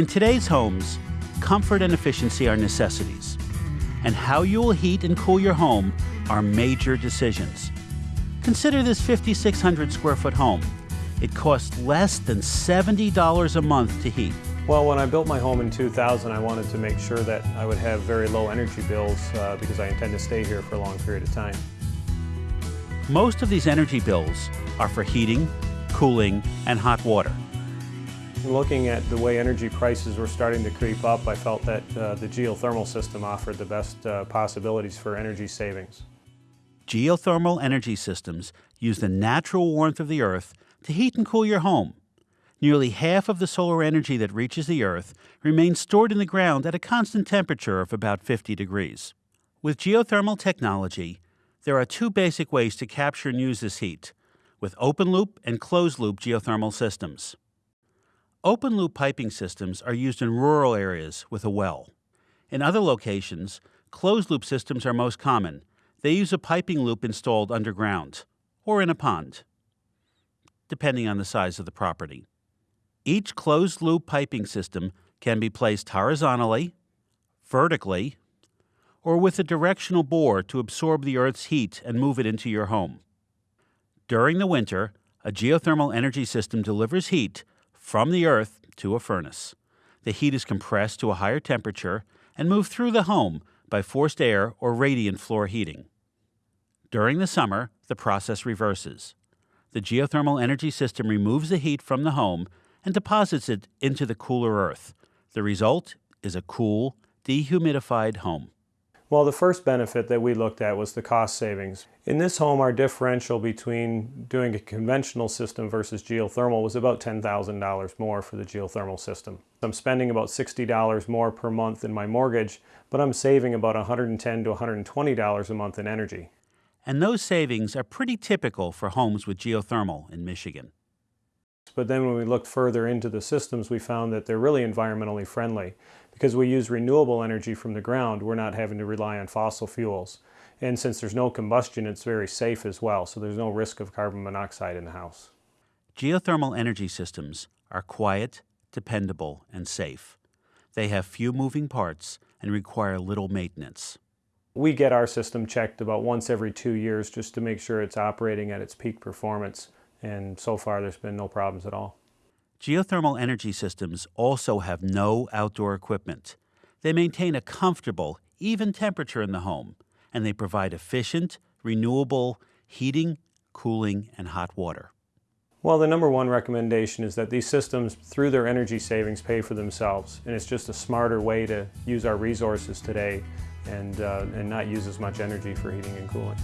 In today's homes, comfort and efficiency are necessities, and how you will heat and cool your home are major decisions. Consider this 5,600 square foot home. It costs less than $70 a month to heat. Well, when I built my home in 2000, I wanted to make sure that I would have very low energy bills uh, because I intend to stay here for a long period of time. Most of these energy bills are for heating, cooling, and hot water. Looking at the way energy prices were starting to creep up, I felt that uh, the geothermal system offered the best uh, possibilities for energy savings. Geothermal energy systems use the natural warmth of the earth to heat and cool your home. Nearly half of the solar energy that reaches the earth remains stored in the ground at a constant temperature of about 50 degrees. With geothermal technology, there are two basic ways to capture and use this heat, with open loop and closed loop geothermal systems. Open loop piping systems are used in rural areas with a well. In other locations, closed loop systems are most common. They use a piping loop installed underground or in a pond, depending on the size of the property. Each closed loop piping system can be placed horizontally, vertically, or with a directional bore to absorb the Earth's heat and move it into your home. During the winter, a geothermal energy system delivers heat from the earth to a furnace. The heat is compressed to a higher temperature and moved through the home by forced air or radiant floor heating. During the summer, the process reverses. The geothermal energy system removes the heat from the home and deposits it into the cooler earth. The result is a cool, dehumidified home. Well, the first benefit that we looked at was the cost savings. In this home, our differential between doing a conventional system versus geothermal was about $10,000 more for the geothermal system. I'm spending about $60 more per month in my mortgage, but I'm saving about 110 to $120 a month in energy. And those savings are pretty typical for homes with geothermal in Michigan. But then when we looked further into the systems, we found that they're really environmentally friendly. Because we use renewable energy from the ground, we're not having to rely on fossil fuels. And since there's no combustion, it's very safe as well, so there's no risk of carbon monoxide in the house. Geothermal energy systems are quiet, dependable, and safe. They have few moving parts and require little maintenance. We get our system checked about once every two years just to make sure it's operating at its peak performance and so far there's been no problems at all. Geothermal energy systems also have no outdoor equipment. They maintain a comfortable, even temperature in the home, and they provide efficient, renewable heating, cooling, and hot water. Well, the number one recommendation is that these systems, through their energy savings, pay for themselves. And it's just a smarter way to use our resources today and, uh, and not use as much energy for heating and cooling.